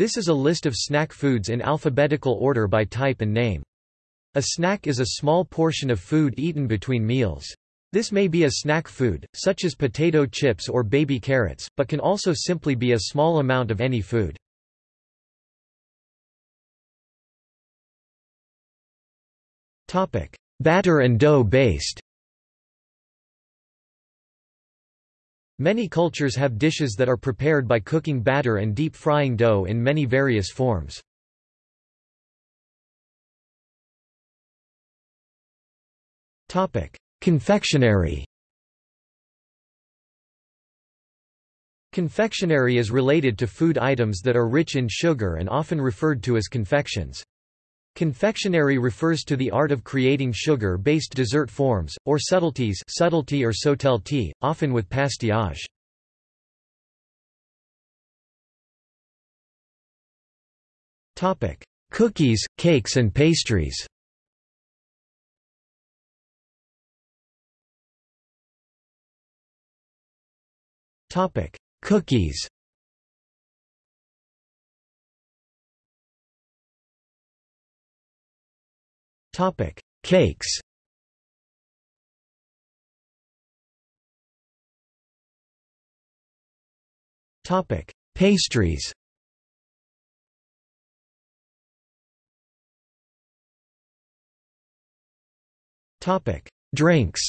This is a list of snack foods in alphabetical order by type and name. A snack is a small portion of food eaten between meals. This may be a snack food, such as potato chips or baby carrots, but can also simply be a small amount of any food. Batter and dough based Many cultures have dishes that are prepared by cooking batter and deep frying dough in many various forms. Confectionery Confectionery is related to food items that are rich in sugar and often referred to as confections. Confectionery refers to the art of creating sugar-based dessert forms, or subtleties subtlety or sotelty, often with pastillage. Cookies, cakes and pastries Cookies Topic: Cakes. Topic: Pastries. Topic: Drinks.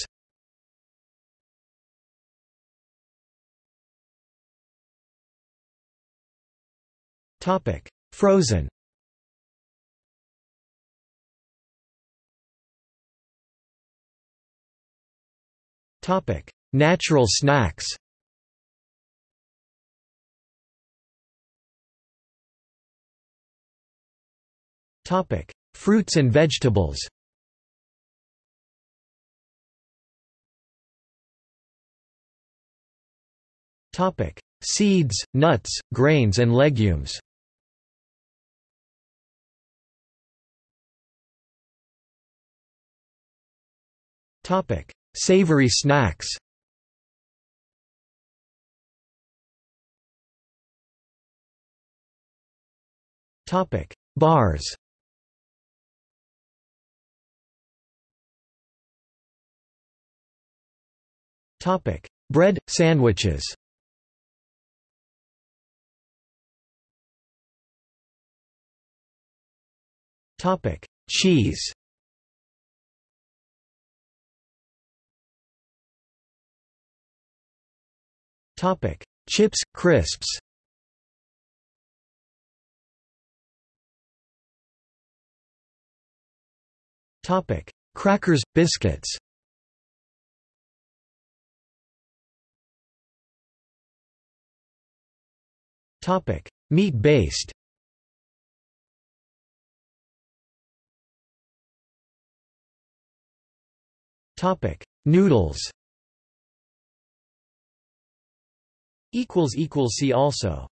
Topic: Frozen. Natural snacks. Topic: Fruits and vegetables. Topic: Seeds, nuts, grains and legumes. Topic: Savory snacks Topic: Bars. Topic: Bread sandwiches. Topic: Cheese. Topic: Chips, crisps. Topic: Crackers, biscuits. Topic: Meat-based. Topic: Noodles. See also